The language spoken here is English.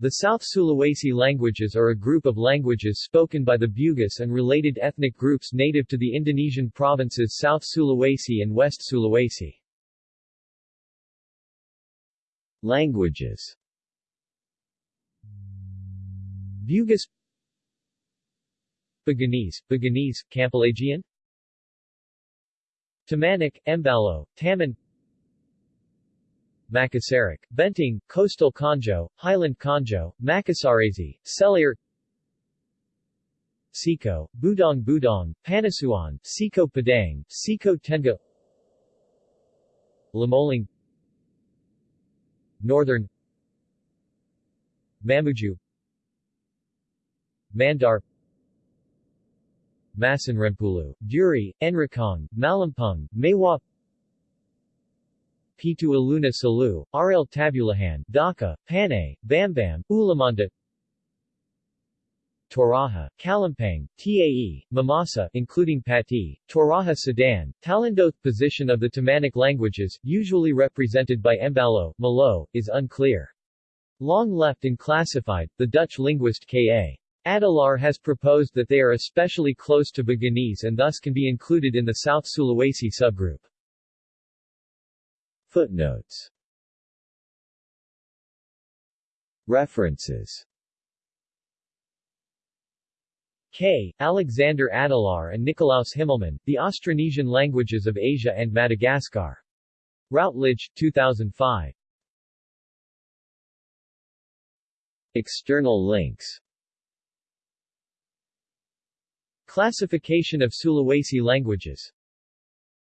The South Sulawesi languages are a group of languages spoken by the Bugis and related ethnic groups native to the Indonesian provinces South Sulawesi and West Sulawesi. Languages. Bugis. Buginese, Buginese, Campalagian Tamanic, Embaloh, Taman Makassaric, Bentong, Coastal Konjo, Highland Konjo, Makassarese, Selayar Seko, Budong Budong, Panasuan, Seko Padang, Seko Tengah Lemolang Northern Mamuju Mandar Masenrempulu, Duri, Enrekang, Malimpung, Maiwa Pitu Ulunna Salu, Aralle Tabulahan, Dakka, Pannei, Bambam, Ulumanda Toraja, Kalumpang, Tae, Mamasa including Pati, Toraja Sa'dan, Talindoth position of the Tamanic languages, usually represented by Embaloh, Maloh, is unclear. Long left and classified, the Dutch linguist K.A. Adelaar has proposed that they are especially close to Buginese and thus can be included in the South Sulawesi subgroup. Footnotes References K. Alexander Adelaar and Nikolaus Himmelmann, The Austronesian Languages of Asia and Madagascar. Routledge, 2005. External links Classification of Sulawesi languages